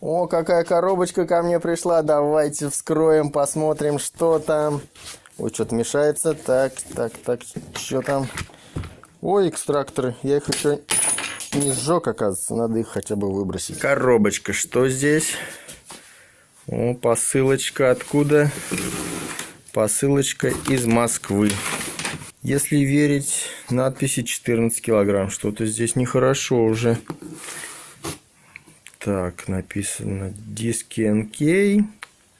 О, какая коробочка ко мне пришла. Давайте вскроем, посмотрим, что там. Ой, что-то мешается. Так, так, так, что там? Ой, экстракторы. Я их еще не сжег, оказывается. Надо их хотя бы выбросить. Коробочка, что здесь? О, посылочка откуда? Посылочка из Москвы. Если верить надписи 14 килограмм, что-то здесь нехорошо уже. Так, написано диски NK.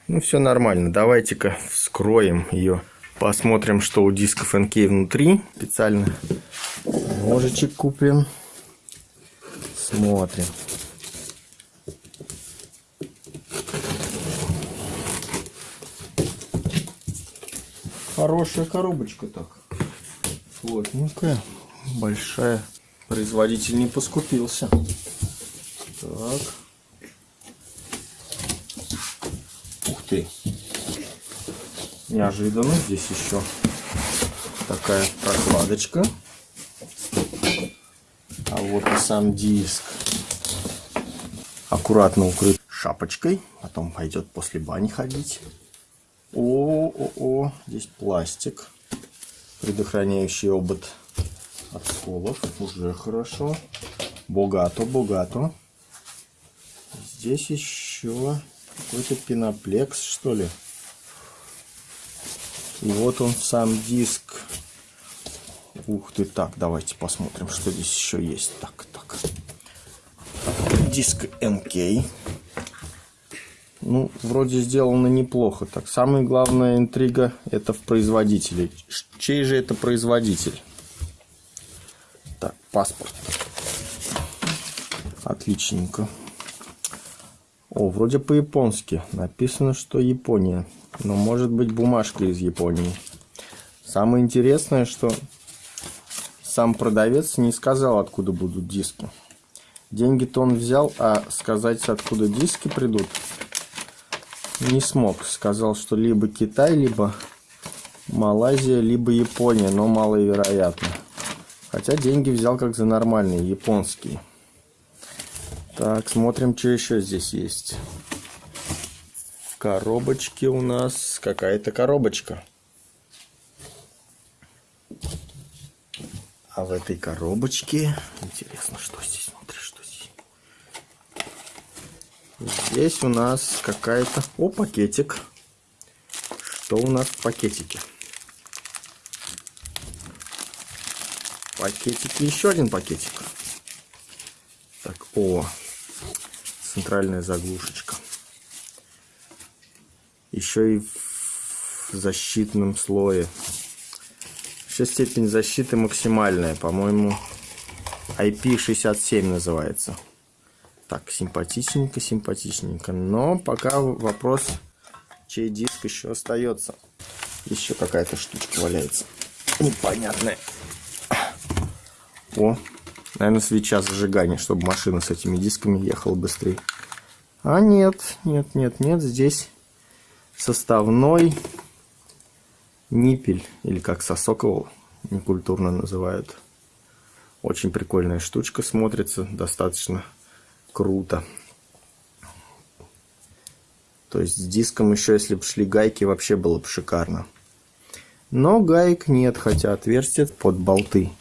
Ну, все нормально. Давайте-ка вскроем ее. Посмотрим, что у дисков NK внутри. Специально ножичек купим. Смотрим. Хорошая коробочка так. Плотненькая. Большая. Производитель не поскупился. Так. Ух ты. Неожиданно. Здесь еще такая прокладочка. А вот и сам диск. Аккуратно укрыт шапочкой. Потом пойдет после бани ходить. О, о, о, здесь пластик, предохраняющий обод от сколов. Уже хорошо. Богато, богато. Здесь еще какой-то пеноплекс, что ли. И вот он сам диск. Ух ты, так, давайте посмотрим, что здесь еще есть. Так, так. Диск МК. Ну, вроде сделано неплохо. Так, самая главная интрига это в производителе. Чей же это производитель? Так, паспорт. Отличненько. О, вроде по-японски. Написано, что Япония. Но может быть бумажка из Японии. Самое интересное, что сам продавец не сказал, откуда будут диски. Деньги-то он взял, а сказать, откуда диски придут, не смог. Сказал, что либо Китай, либо Малайзия, либо Япония, но маловероятно. Хотя деньги взял как за нормальные, японские. Так, смотрим, что еще здесь есть. В коробочке у нас какая-то коробочка. А в этой коробочке... Интересно, что здесь внутри, что здесь? Здесь у нас какая-то... О, пакетик. Что у нас в пакетике? Пакетики, еще один пакетик. Так, о, центральная заглушечка. Еще и в защитном слое. Еще степень защиты максимальная, по-моему, IP67 называется. Так, симпатичненько, симпатичненько. Но пока вопрос, чей диск еще остается. Еще какая-то штучка валяется. Непонятная. О, наверное, свеча зажигания, чтобы машина с этими дисками ехала быстрее. А нет, нет, нет, нет. Здесь составной ниппель, или как сосок его некультурно называют. Очень прикольная штучка смотрится, достаточно круто. То есть с диском еще, если бы шли гайки, вообще было бы шикарно. Но гаек нет, хотя отверстия под болты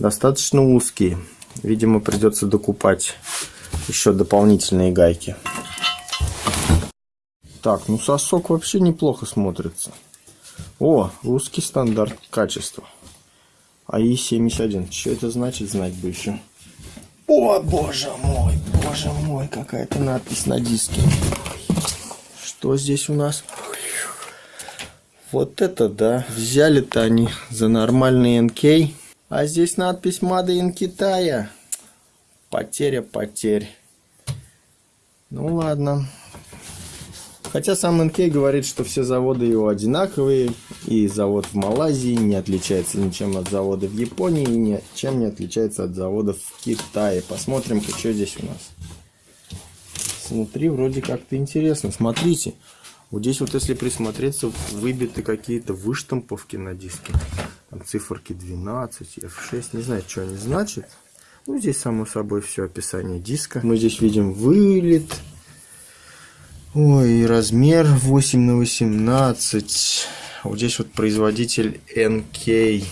достаточно узкие. Видимо, придется докупать еще дополнительные гайки. Так, ну сосок вообще неплохо смотрится. О, русский стандарт качества. АИ-71. Что это значит, знать бы еще. О, боже мой, боже мой, какая-то надпись на диске. Что здесь у нас? Вот это да. Взяли-то они за нормальный НК. А здесь надпись in Китая. Потеря потерь. Ну ладно. Хотя сам НК говорит, что все заводы его одинаковые, и завод в Малайзии не отличается ничем от завода в Японии, и ничем не отличается от заводов в Китае. Посмотрим-ка, что здесь у нас. Внутри вроде как-то интересно. Смотрите, вот здесь вот если присмотреться, выбиты какие-то выштамповки на диске. Там циферки 12, F6, не знаю, что они значат. Ну, здесь, само собой, все описание диска. Мы здесь видим вылет, Ой, размер 8 на 18. Вот здесь вот производитель NK.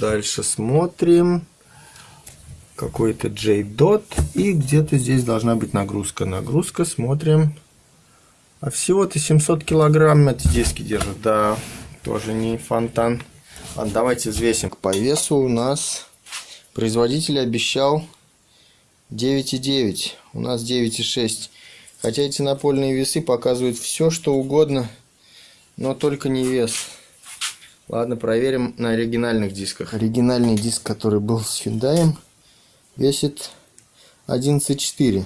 Дальше смотрим. Какой-то J-Dot. И где-то здесь должна быть нагрузка. Нагрузка, смотрим. А всего-то 700 килограмм эти диски держат. Да, тоже не фонтан. Ладно, давайте взвесим. По весу у нас производитель обещал 9,9. У нас 9,6. Хотя эти напольные весы показывают все, что угодно, но только не вес. Ладно, проверим на оригинальных дисках. Оригинальный диск, который был с Hyundai, весит 11,4.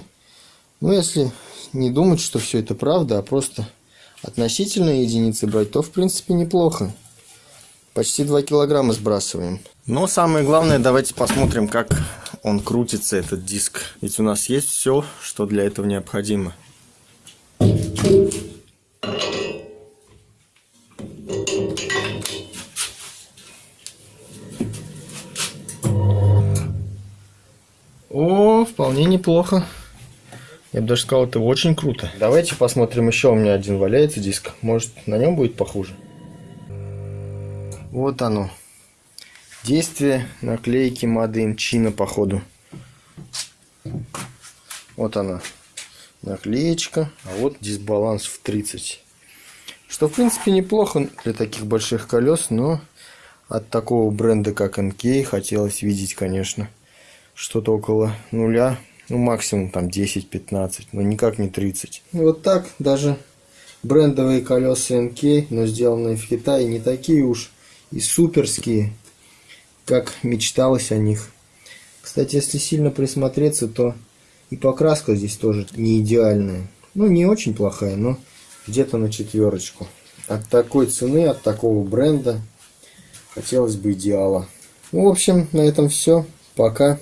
Ну, если не думать, что все это правда, а просто относительные единицы брать, то в принципе неплохо. Почти 2 килограмма сбрасываем. Но самое главное, давайте посмотрим, как он крутится, этот диск. Ведь у нас есть все, что для этого необходимо. О, вполне неплохо. Я бы даже сказал, это очень круто. Давайте посмотрим еще. У меня один валяется диск. Может, на нем будет похуже. Вот оно. Действие наклейки in China, походу. Вот она. Наклеечка. А вот дисбаланс в 30. Что, в принципе, неплохо для таких больших колес, но от такого бренда, как NK, хотелось видеть, конечно, что-то около нуля. Ну, максимум там 10-15, но никак не 30. И вот так даже брендовые колеса NK, но сделанные в Китае, не такие уж и суперские, как мечталось о них. Кстати, если сильно присмотреться, то и покраска здесь тоже не идеальная. Ну, не очень плохая, но где-то на четверочку. От такой цены, от такого бренда хотелось бы идеала. Ну, в общем, на этом все. Пока.